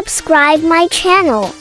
subscribe my channel.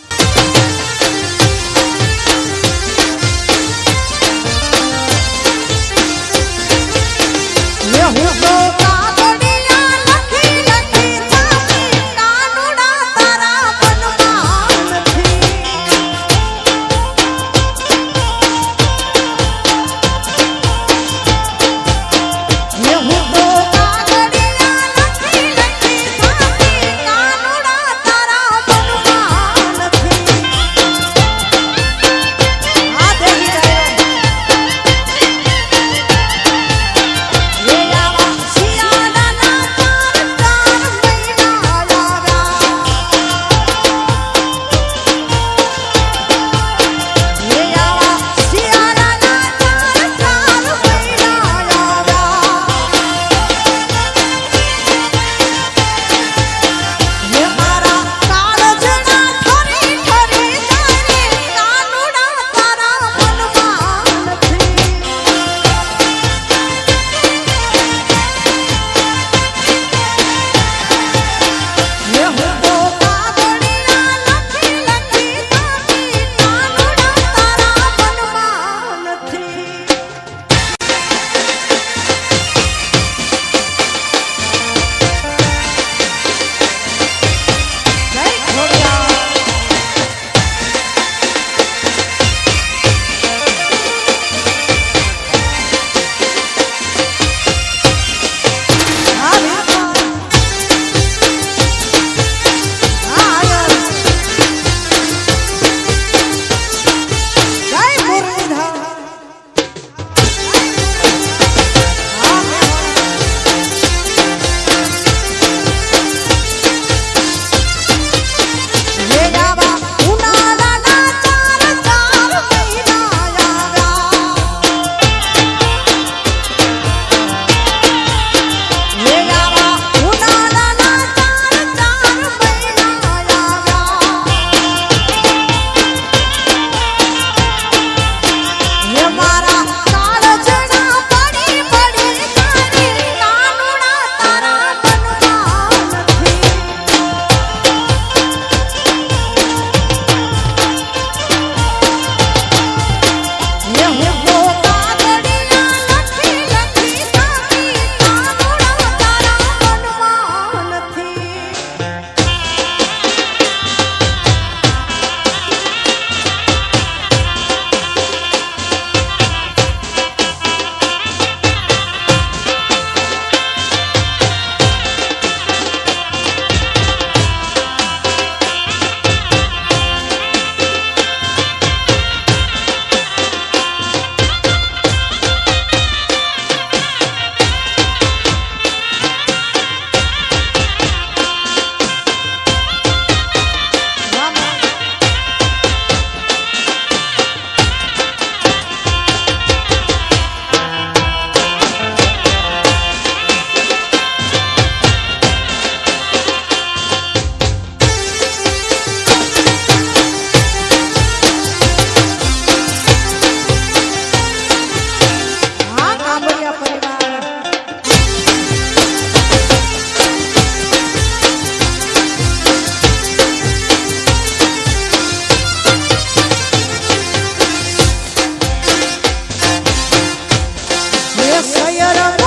خيرا